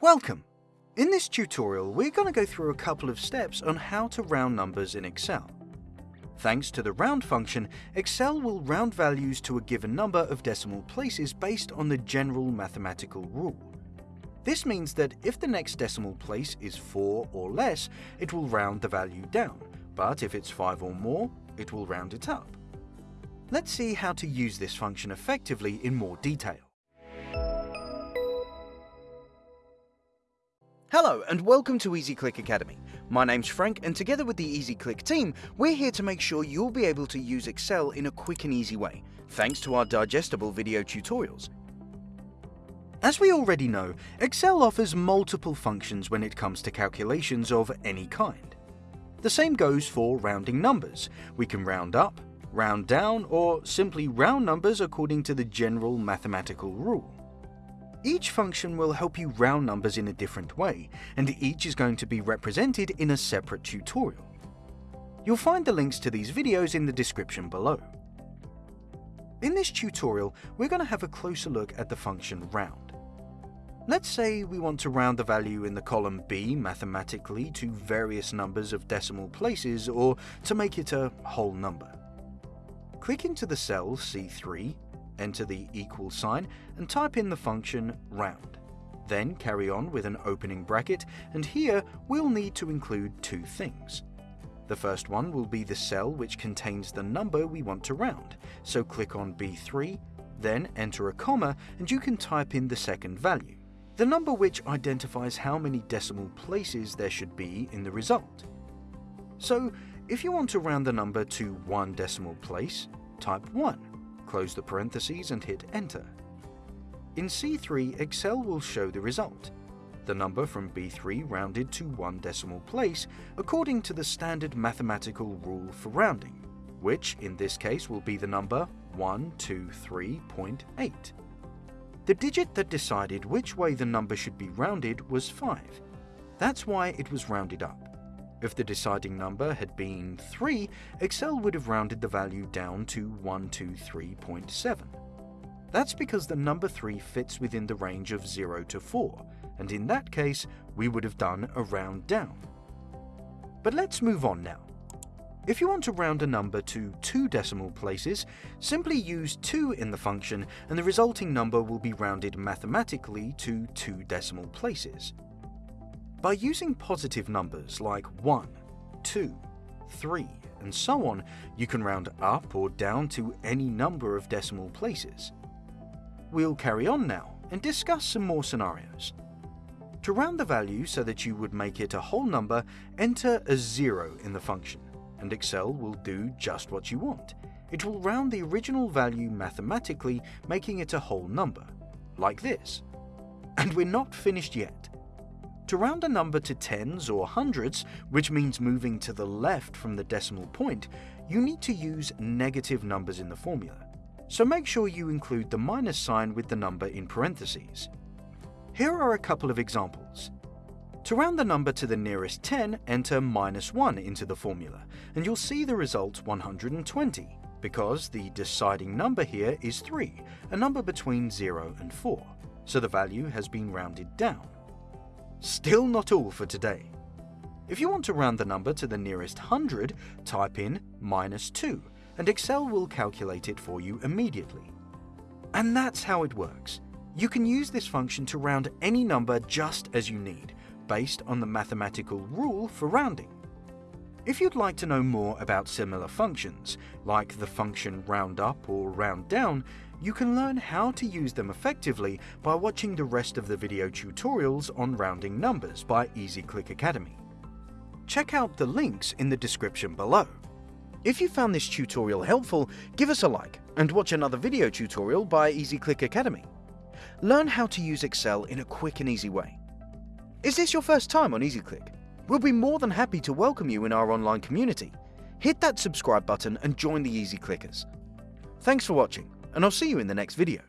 Welcome! In this tutorial, we're going to go through a couple of steps on how to round numbers in Excel. Thanks to the round function, Excel will round values to a given number of decimal places based on the general mathematical rule. This means that if the next decimal place is 4 or less, it will round the value down, but if it's 5 or more, it will round it up. Let's see how to use this function effectively in more detail. Hello and welcome to EasyClick Academy. My name's Frank and together with the EasyClick team, we're here to make sure you'll be able to use Excel in a quick and easy way, thanks to our digestible video tutorials. As we already know, Excel offers multiple functions when it comes to calculations of any kind. The same goes for rounding numbers. We can round up, round down, or simply round numbers according to the general mathematical rule. Each function will help you round numbers in a different way, and each is going to be represented in a separate tutorial. You'll find the links to these videos in the description below. In this tutorial, we're going to have a closer look at the function round. Let's say we want to round the value in the column B mathematically to various numbers of decimal places or to make it a whole number. Click into the cell C3 enter the equal sign, and type in the function round. Then carry on with an opening bracket, and here we'll need to include two things. The first one will be the cell which contains the number we want to round, so click on B3, then enter a comma and you can type in the second value, the number which identifies how many decimal places there should be in the result. So if you want to round the number to one decimal place, type 1 close the parentheses and hit enter. In C3, Excel will show the result, the number from B3 rounded to one decimal place according to the standard mathematical rule for rounding, which in this case will be the number 123.8. The digit that decided which way the number should be rounded was 5. That's why it was rounded up. If the deciding number had been 3, Excel would have rounded the value down to 123.7. That's because the number 3 fits within the range of 0 to 4, and in that case, we would have done a round down. But let's move on now. If you want to round a number to two decimal places, simply use 2 in the function and the resulting number will be rounded mathematically to two decimal places. By using positive numbers like 1, 2, 3, and so on, you can round up or down to any number of decimal places. We'll carry on now and discuss some more scenarios. To round the value so that you would make it a whole number, enter a 0 in the function, and Excel will do just what you want. It will round the original value mathematically, making it a whole number, like this. And we're not finished yet. To round a number to tens or hundreds, which means moving to the left from the decimal point, you need to use negative numbers in the formula. So make sure you include the minus sign with the number in parentheses. Here are a couple of examples. To round the number to the nearest 10, enter minus 1 into the formula, and you'll see the result 120, because the deciding number here is 3, a number between 0 and 4, so the value has been rounded down. Still not all for today. If you want to round the number to the nearest hundred, type in minus 2, and Excel will calculate it for you immediately. And that's how it works. You can use this function to round any number just as you need, based on the mathematical rule for rounding. If you'd like to know more about similar functions, like the function round up or round down, you can learn how to use them effectively by watching the rest of the video tutorials on rounding numbers by EasyClick Academy. Check out the links in the description below. If you found this tutorial helpful, give us a like and watch another video tutorial by EasyClick Academy. Learn how to use Excel in a quick and easy way. Is this your first time on EasyClick? We'll be more than happy to welcome you in our online community. Hit that subscribe button and join the Easy Clickers. Thanks for watching and I'll see you in the next video.